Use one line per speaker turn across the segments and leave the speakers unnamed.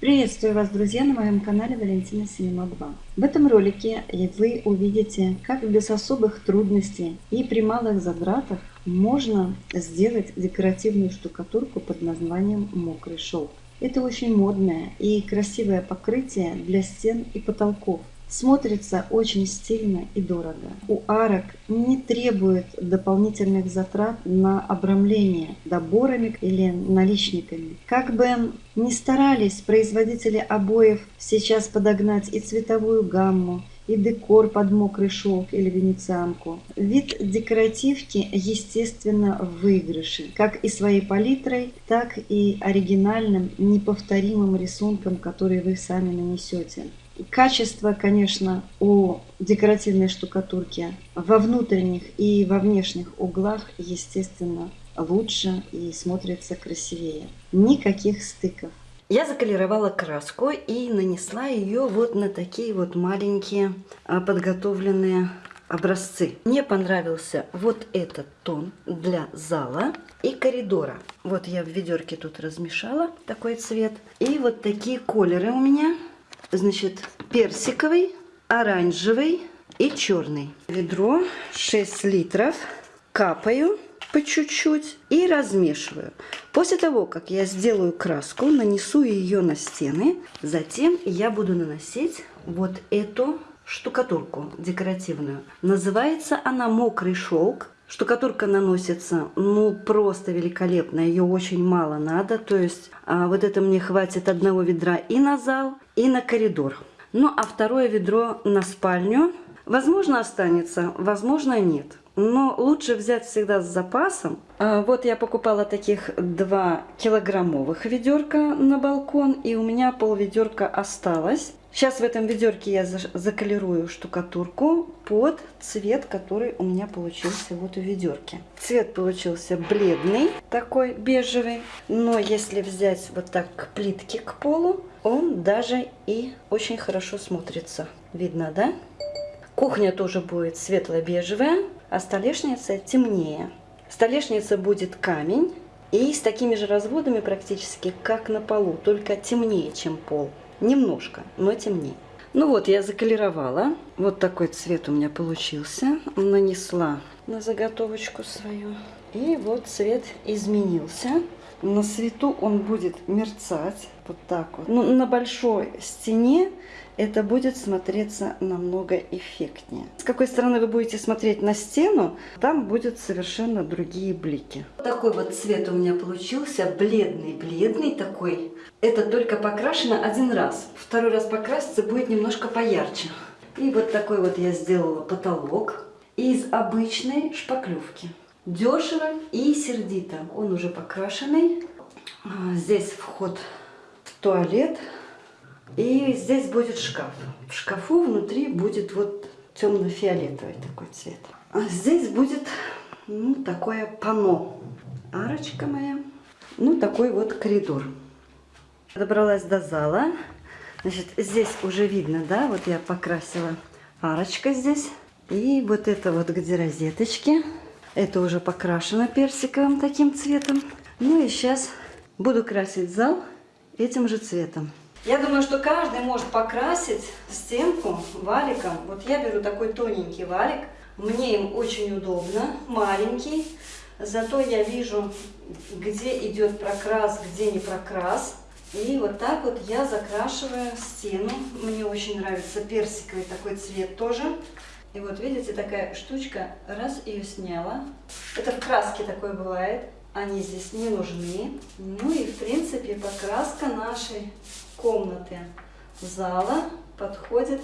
Приветствую вас, друзья, на моем канале Валентина Синема 2. В этом ролике вы увидите, как без особых трудностей и при малых затратах можно сделать декоративную штукатурку под названием «Мокрый шелк». Это очень модное и красивое покрытие для стен и потолков. Смотрится очень стильно и дорого. У арок не требует дополнительных затрат на обрамление доборами или наличниками. Как бы ни старались производители обоев сейчас подогнать и цветовую гамму, и декор под мокрый шелк или венецианку. Вид декоративки, естественно, в выигрыше, как и своей палитрой, так и оригинальным, неповторимым рисунком, который вы сами нанесете. Качество, конечно, у декоративной штукатурки во внутренних и во внешних углах, естественно, лучше и смотрится красивее. Никаких стыков.
Я заколеровала краску и нанесла ее вот на такие вот маленькие а, подготовленные образцы. Мне понравился вот этот тон для зала и коридора. Вот я в ведерке тут размешала такой цвет. И вот такие колеры у меня. Значит, персиковый, оранжевый и черный. Ведро 6 литров. Капаю по чуть-чуть и размешиваю. После того, как я сделаю краску, нанесу ее на стены, затем я буду наносить вот эту штукатурку декоративную. Называется она «Мокрый шелк». Штукатурка наносится, ну, просто великолепно. Ее очень мало надо. То есть а, вот это мне хватит одного ведра и на зал, и на коридор. Ну, а второе ведро на спальню. Возможно, останется, возможно, нет но лучше взять всегда с запасом. А, вот я покупала таких два килограммовых ведерка на балкон, и у меня пол ведерка осталось. Сейчас в этом ведерке я заколерую штукатурку под цвет, который у меня получился вот у ведерки. Цвет получился бледный, такой бежевый, но если взять вот так к плитке к полу, он даже и очень хорошо смотрится. Видно, да? Кухня тоже будет светло-бежевая а столешница темнее. Столешница будет камень и с такими же разводами практически, как на полу, только темнее, чем пол. Немножко, но темнее. Ну вот, я заколеровала. Вот такой цвет у меня получился. Нанесла на заготовочку свою. И вот цвет изменился. На свету он будет мерцать вот так вот. Ну, на большой стене это будет смотреться намного эффектнее. С какой стороны вы будете смотреть на стену, там будут совершенно другие блики. Такой вот цвет у меня получился, бледный-бледный такой. Это только покрашено один раз. Второй раз покраситься будет немножко поярче. И вот такой вот я сделала потолок из обычной шпаклевки. Дешево и сердито. Он уже покрашенный. А, здесь вход в туалет. И здесь будет шкаф. В шкафу внутри будет вот темно-фиолетовый такой цвет. А здесь будет ну, такое пано. Арочка моя. Ну, такой вот коридор. Добралась до зала. Значит, здесь уже видно, да, вот я покрасила арочка здесь. И вот это вот где розеточки. Это уже покрашено персиковым таким цветом. Ну и сейчас буду красить зал этим же цветом. Я думаю, что каждый может покрасить стенку валиком. Вот я беру такой тоненький валик. Мне им очень удобно, маленький. Зато я вижу, где идет прокрас, где не прокрас. И вот так вот я закрашиваю стену. Мне очень нравится персиковый такой цвет тоже. И вот видите, такая штучка, раз ее сняла. Это в краске такое бывает. Они здесь не нужны. Ну и в принципе покраска нашей комнаты зала подходит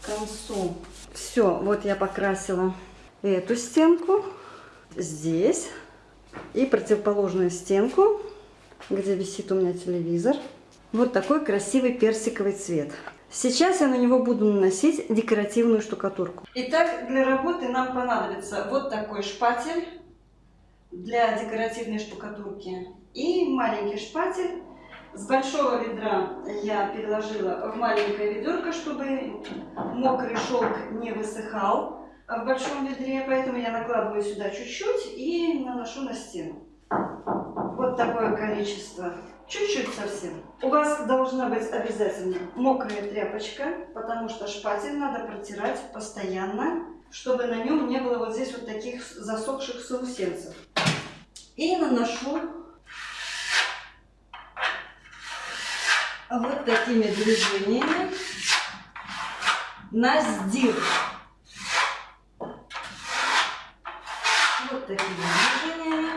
к концу. Все, вот я покрасила эту стенку здесь и противоположную стенку, где висит у меня телевизор. Вот такой красивый персиковый цвет. Сейчас я на него буду наносить декоративную штукатурку. Итак, для работы нам понадобится вот такой шпатель для декоративной штукатурки и маленький шпатель с большого ведра я переложила в маленькое ведерко, чтобы мокрый шелк не высыхал в большом ведре, поэтому я накладываю сюда чуть-чуть и наношу на стену. Вот такое количество Чуть-чуть совсем. У вас должна быть обязательно мокрая тряпочка, потому что шпатель надо протирать постоянно, чтобы на нем не было вот здесь вот таких засохших заусенцев. И наношу вот такими движениями на сдир. Вот такими движениями.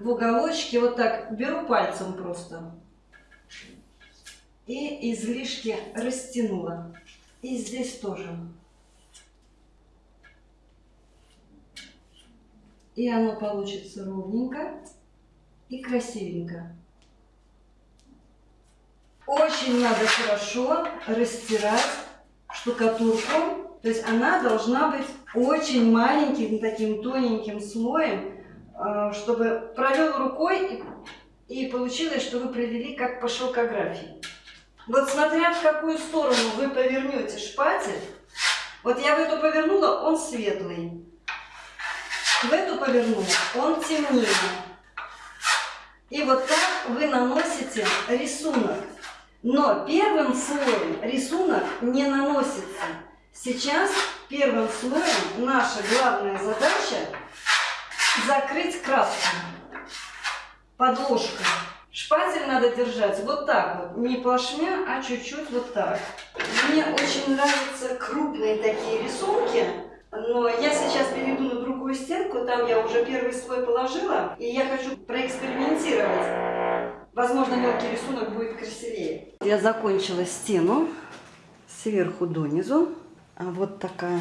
В уголочке вот так беру пальцем просто. И излишки растянула. И здесь тоже. И оно получится ровненько и красивенько. Очень надо хорошо растирать штукатурку. То есть она должна быть очень маленьким, таким тоненьким слоем, чтобы провел рукой и получилось, что вы провели как по шелкографии. Вот смотря в какую сторону вы повернете шпатель, вот я в эту повернула, он светлый. В эту повернула, он темнее. И вот так вы наносите рисунок. Но первым слоем рисунок не наносится. Сейчас первым слоем наша главная задача закрыть краску подложкой. Шпатель надо держать вот так вот, не плашмя, а чуть-чуть вот так. Мне очень нравятся крупные такие рисунки, но я сейчас перейду на другую стенку, там я уже первый слой положила, и я хочу проэкспериментировать. Возможно, мелкий рисунок будет красивее. Я закончила стену сверху донизу. А вот такая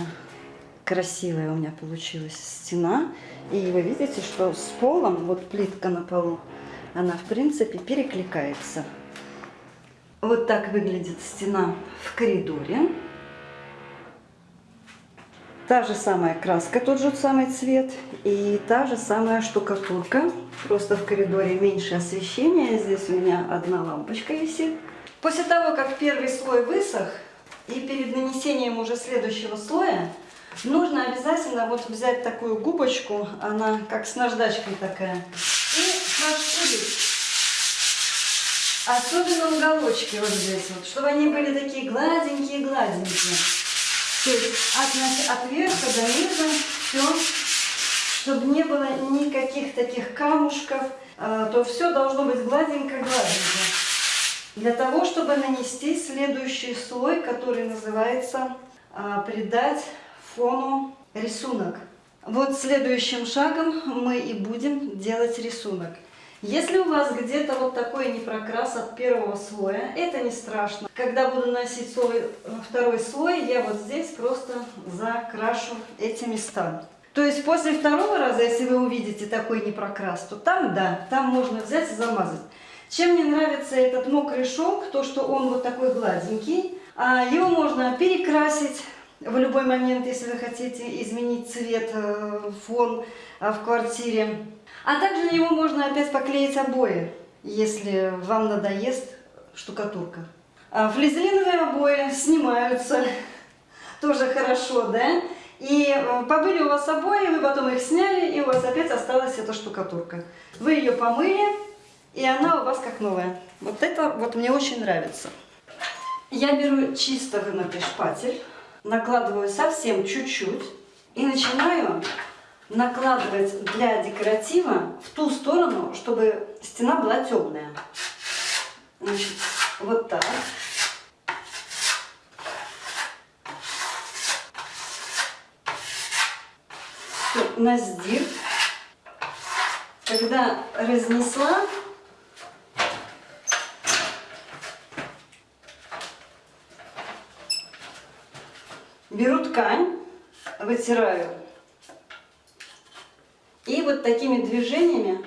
красивая у меня получилась стена. И вы видите, что с полом, вот плитка на полу, она в принципе перекликается. Вот так выглядит стена в коридоре. Та же самая краска, тот же самый цвет и та же самая штукатурка. Просто в коридоре меньше освещения. Здесь у меня одна лампочка висит. После того, как первый слой высох, и перед нанесением уже следующего слоя, нужно обязательно вот взять такую губочку, она как с наждачкой такая, и нашпилить. Особенно уголочки вот здесь вот, чтобы они были такие гладенькие-гладенькие. То есть от, от верха до низа все, чтобы не было никаких таких камушков, а, то все должно быть гладенько-гладенько. Для того, чтобы нанести следующий слой, который называется а, «Придать фону рисунок». Вот следующим шагом мы и будем делать рисунок. Если у вас где-то вот такой непрокрас от первого слоя, это не страшно. Когда буду носить слой, второй слой, я вот здесь просто закрашу эти места. То есть после второго раза, если вы увидите такой непрокрас, то там, да, там можно взять и замазать. Чем мне нравится этот мокрый шелк, то что он вот такой гладенький. А его можно перекрасить в любой момент, если вы хотите изменить цвет, э, фон э, в квартире. А также на него можно опять поклеить обои, если вам надоест штукатурка. А флизелиновые обои снимаются, тоже хорошо, да? И э, побыли у вас обои, вы потом их сняли, и у вас опять осталась эта штукатурка. Вы ее помыли, и она у вас как новая. Вот это вот мне очень нравится. Я беру чисто вымытый шпатель, накладываю совсем чуть-чуть и начинаю накладывать для декоратива в ту сторону, чтобы стена была темная. Значит, вот так. Все, на сдир. Когда разнесла, беру ткань, вытираю и вот такими движениями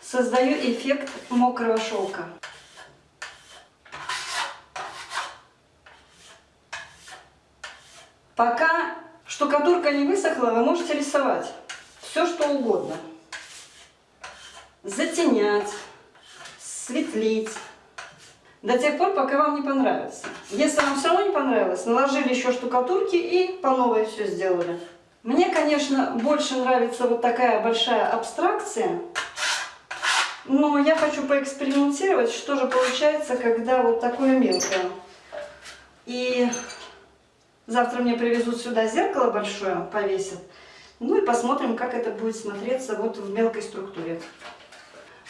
создаю эффект мокрого шелка. Пока штукатурка не высохла, вы можете рисовать все, что угодно. Затенять, светлить, до тех пор, пока вам не понравится. Если вам все равно не понравилось, наложили еще штукатурки и по новой все сделали. Мне, конечно, больше нравится вот такая большая абстракция. Но я хочу поэкспериментировать, что же получается, когда вот такое мелкое. И завтра мне привезут сюда зеркало большое, повесят. Ну и посмотрим, как это будет смотреться вот в мелкой структуре.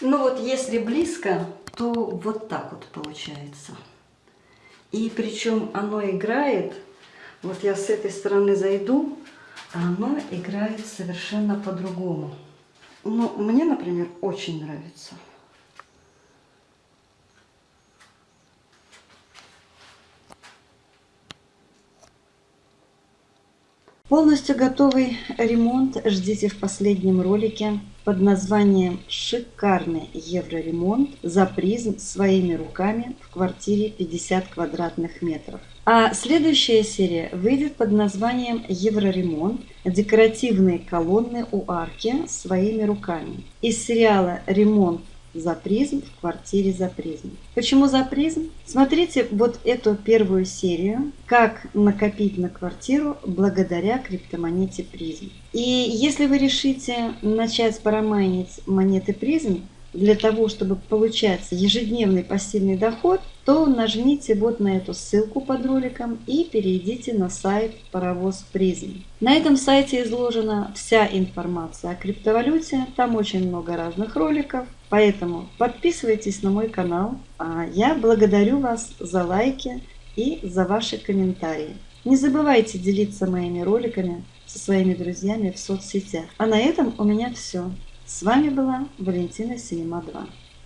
Ну вот если близко, то вот так вот получается. И причем оно играет, вот я с этой стороны зайду, а оно играет совершенно по-другому. Ну, мне, например, очень нравится.
Полностью готовый ремонт ждите в последнем ролике под названием «Шикарный евроремонт за призм своими руками в квартире 50 квадратных метров». А следующая серия выйдет под названием «Евроремонт. Декоративные колонны у арки своими руками». Из сериала «Ремонт за призм в квартире за призм. Почему за призм? Смотрите вот эту первую серию «Как накопить на квартиру благодаря криптомонете призм». И если вы решите начать парамайнить монеты призм, для того, чтобы получать ежедневный пассивный доход, то нажмите вот на эту ссылку под роликом и перейдите на сайт Паровоз Призм. На этом сайте изложена вся информация о криптовалюте, там очень много разных роликов, поэтому подписывайтесь на мой канал. А я благодарю вас за лайки и за ваши комментарии. Не забывайте делиться моими роликами со своими друзьями в соцсетях. А на этом у меня все. С вами была Валентина Синема 2.